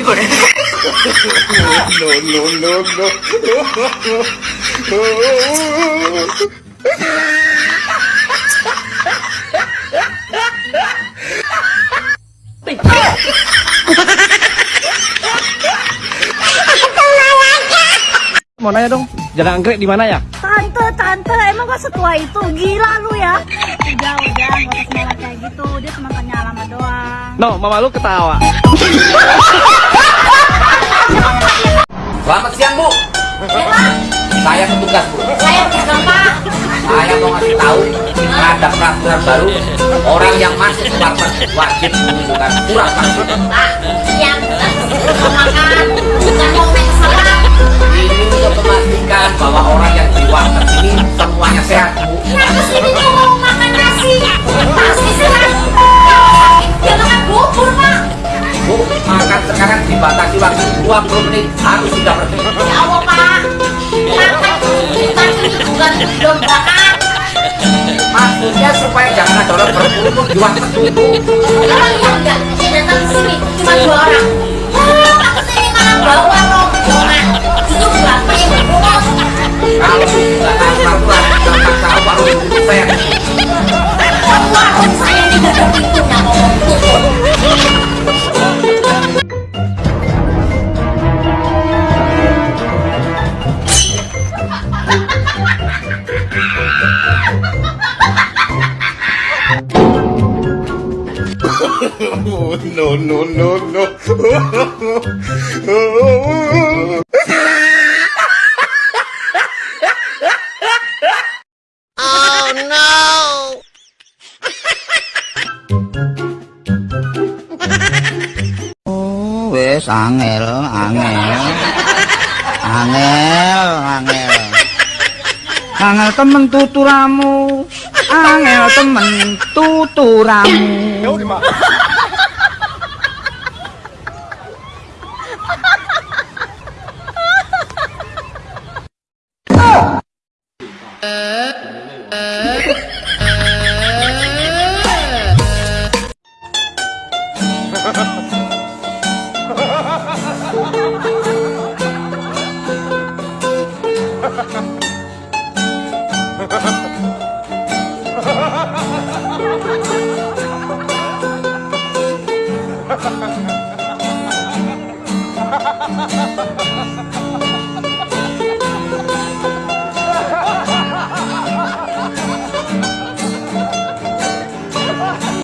no, no, no. Mau nanya dong, jalan anggrek di mana ya? Tante, tante, emang gak setua itu? Gila lu ya. Udah, udah, gak usah semangat kayak gitu. Dia cuma tanya alamat doang. No, mama lu ketawa. Selamat siang Bu. Saya petugas Bu. Saya pegang pak. Saya mau ngasih tahu ada peraturan baru orang yang masuk ke lapas wajib menunjukkan surat vaksin. Yang makan, dibatasi waktu 20 menit harus sudah bersih. Ya Allah, Pak. Bukan ini bukan dombakan. Maksudnya supaya jangan ada orang berkumpul di warteg dulu. Emang iya enggak? Datang sini cuma dua orang. Pak ke sini malah bawa Oh, no, no, no, no. Oh, wis angel, angel. Angel, angel. Angel temen tuturamu. Angel temen tuturamu. Ha ha ha! Ha ha ha ha!